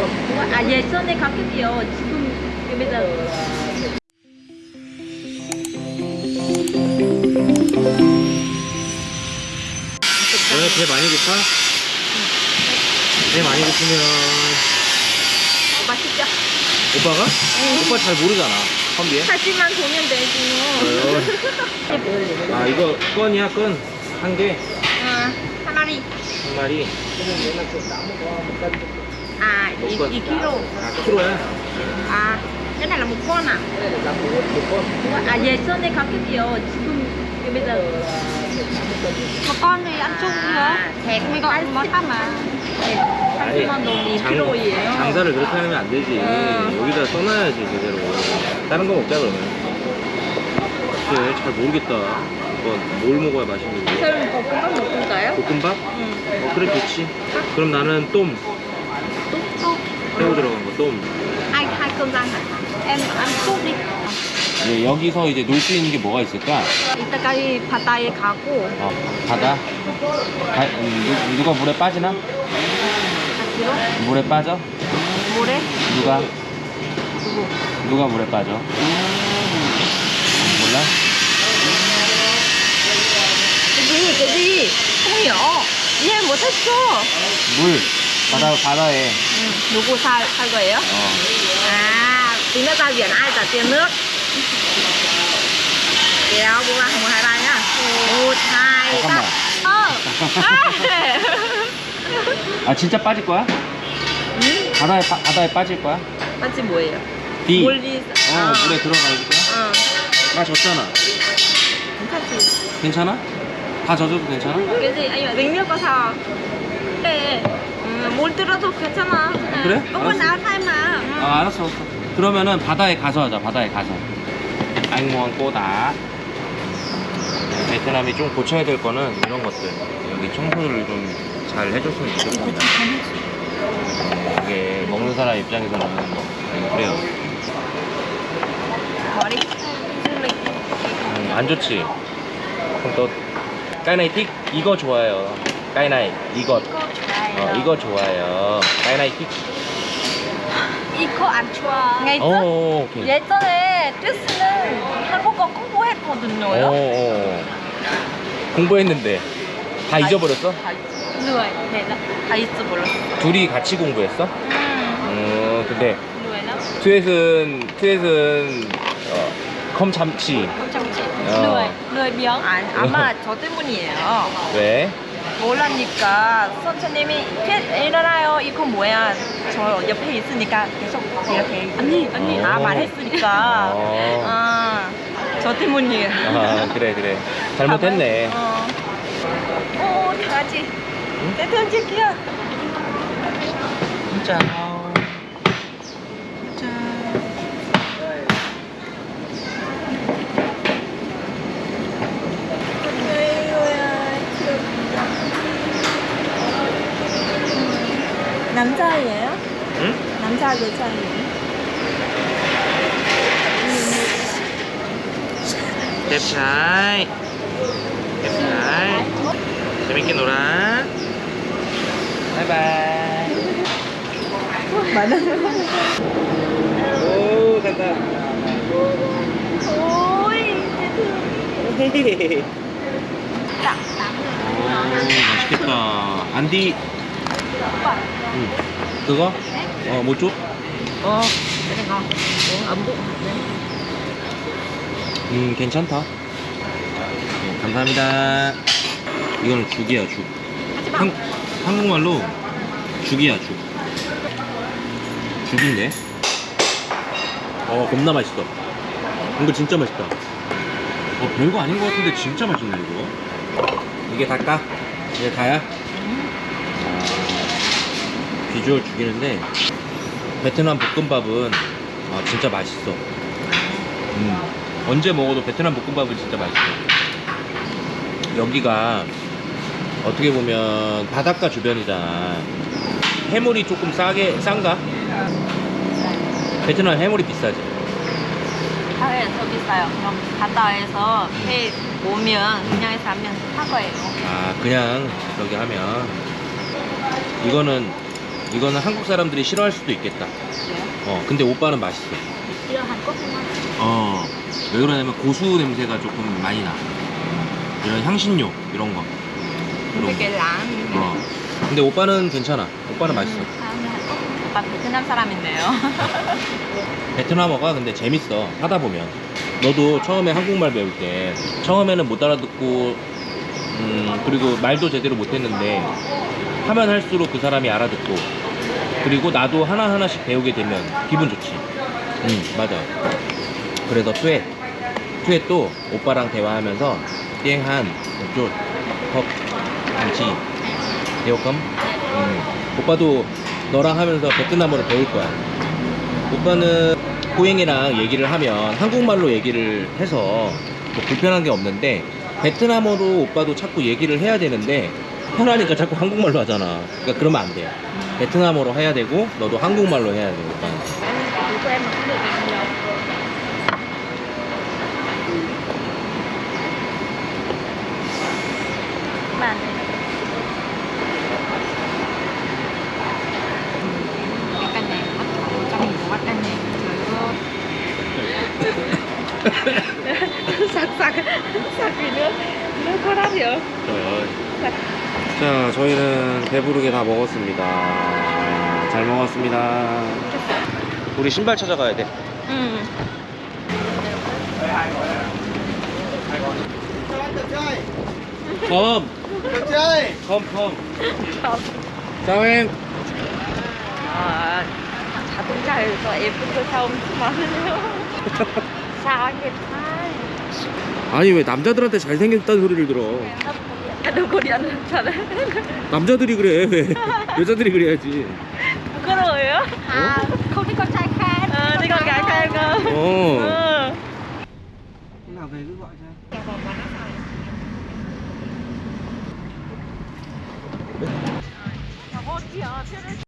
아 예전에 가격이요. 지금 giờ 너네 배 많이 고파? 배 많이 고프면 맛있죠? 오빠가? 오빠 잘 모르잖아 컴비에 사진만 보면 되지 뭐. 아 이거 건이야 건한개한 아, 한 마리. 마리 À, Một 2 con. kg. 아 키로야 À, cái này là một con à? À, 예전에 가격이요. 지금 bây giờ một con thì ăn chung À, thẹt mình gọi món khác mà 아니 30만 동 장, 2kg예요. 장사를 그렇게 하면 안 되지 음. 여기다 써놔야지 제대로 다른 거 먹자 그러면 그래 잘 모르겠다 이거 뭘 먹어야 맛있는지 그럼 볶음밥 먹을까요? 볶음밥? 응. 어 그래 좋지 그럼 나는 똠. 새우 들어간 거 똠 Hai hai cơm rang hả? Em ăn súp đi. 네, 여기서 이제 놀 수 있는 게 뭐가 있을까? 이따까지 바다에 가고 어, 바다? 가, 음, 누, 누가 물에 빠지나? 같이요? 물에 빠져? 모래? 누가? 누구? 누가 물에 빠져? 몰라? gì không hiểu 이해 못했어 물 바다 바다에 응. 누구 살, 살 거예요? 어. à tí nữa ra biển ai trả tiền nước kéo bố ba một hai ba nhá một hai ba 잠깐만 어아 진짜 빠질 거야? 응? 바다에 빠, 바다에 빠질 거야? 맞지 뭐예요? 비 몰리 어, 물에 들어갈 거야? 어 나 졌잖아 괜찮지 괜찮아? 다 젖어도 괜찮아? dính nước có sao 네 음, 물 들어도 괜찮아. 그래? 똥은 알았어. 나살 마아 알았어. 알았어 그러면은 바다에 가서 하자 바다에 가서. 앙모한 꼬다. 네, 베트남이 좀 고쳐야 될 거는 이런 것들. 여기 청소를 좀 잘 해줬으면 좋겠습니다. 이게 먹는 사람 입장에서는 그래요. đi du lịch 음, 안 좋지? 그럼 또 까이나이틱? 이거 좋아요. 까이나이 이것 어, 이거 좋아요. 까이나이틱 이거 안 좋아 ngày 오 오케이. 예전에 듀스는 한국어 공부했거든요. 오, 오. 공부했는데 다 잊어버렸어? 다 lười để là 다 잊어버렸어. 둘이 같이 공부했어? 음, 어 근데 트윗은 트윗은 어, 컴 참치. không chăm chỉ 어. lười lười biếng 아, 아마 저 때문이에요. 왜? 몰라니까. 선생님이 "캣, 일어나요. 이거 뭐야? 저 옆에 있으니까 계속 이렇게 언니. 언니 아 어. 말했으니까. 어. 아, 저 때문이에요. 아 그래 그래. 잘못했네. 어. 오, 다 같이. 내 던질게요. 진짜 남자예요? 응? 남자 여자예요? 랩차이 랩차이 재밌게 놀아. 바이바이. 오 간다 오이 오 맛있겠다. 안디 응. 그거? 어 뭐 줘? 어, cái này ngon uống ấm bụng 음 괜찮다. 네, 감사합니다. 이거는 죽이야 죽. 한, 한국말로 죽이야 죽. 죽인데? 어 겁나 맛있어. 이거 진짜 맛있다. 어 별거 아닌 것 같은데 진짜 맛있네 이거. 이게 다까? 이게 다야? 아, 비주얼 죽이는데 베트남 볶음밥은 아, 진짜 맛있어. 음, 언제 먹어도 베트남 볶음밥은 진짜 맛있어. 여기가 어떻게 보면 바닷가 주변이잖아. 해물이 조금 싸게 싼가? 베트남 해물이 비싸지. 바다에서 비싸요. 그럼 바다에서 회 오면 그냥 해서 하면 사 거예요. 아 그냥 저기 하면. 이거는 이거는 한국 사람들이 싫어할 수도 있겠다. 어, 근데 오빠는 맛있어. Chưa Hàn Quốc không ăn 어, 왜 그러냐면 고수 냄새가 조금 많이 나. 이런 향신료 이런 거. 되게 그런 거. 랑. 어. 근데 오빠는 괜찮아. 오빠는 맛있어. Hàn Quốc 오빠 베트남 사람인데요. 베트남어가 근데 재밌어. 하다 보면. 너도 처음에 한국말 배울 때 처음에는 못 알아듣고 음, 그리고 말도 제대로 못했는데 하면 할수록 그 사람이 알아듣고 그리고 나도 하나하나씩 배우게 되면 기분 좋지. 응, 맞아. 그래서 투엣. 투엣도 오빠랑 대화하면서 띵한 쪽, 컵, 안치, 대호컴. 음, 오빠도 너랑 하면서 베트남어를 배울 거야. 오빠는 호잉이랑 얘기를 하면 한국말로 얘기를 해서 뭐 불편한 게 없는데 베트남어로 오빠도 자꾸 얘기를 해야 되는데 편하니까 자꾸 한국말로 하잖아. 그러니까 그러면 안 돼요. 베트남어로 해야 되고 너도 한국말로 해야 되고 sặc sặc sặc vì nước nước có đắt hiểu 자, 저희는 배부르게 다 먹었습니다. 잘 먹었습니다. 우리 신발 찾아가야 돼. 응 컴! 컴, 컴. 짜행! 아, 자동차에서 예쁜 거 사오면 많으네요 sao anh đẹp trai 아니, 왜 남자들한테 잘생겼다는 소리를 들어? 리안 잘해 남자들이 그래, 왜? 여자들이 그래야지. 부끄러워요? À, không thích con trai khen 어, 갈까요 이거? 어. nào về cứ gọi cho. 저거 어디야?